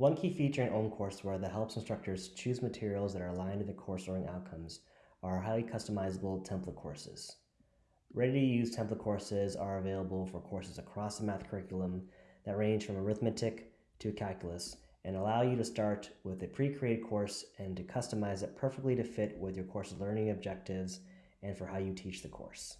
One key feature in OhmCourseWare that helps instructors choose materials that are aligned to the course learning outcomes are highly customizable template courses. Ready-to-use template courses are available for courses across the math curriculum that range from arithmetic to calculus and allow you to start with a pre-created course and to customize it perfectly to fit with your course's learning objectives and for how you teach the course.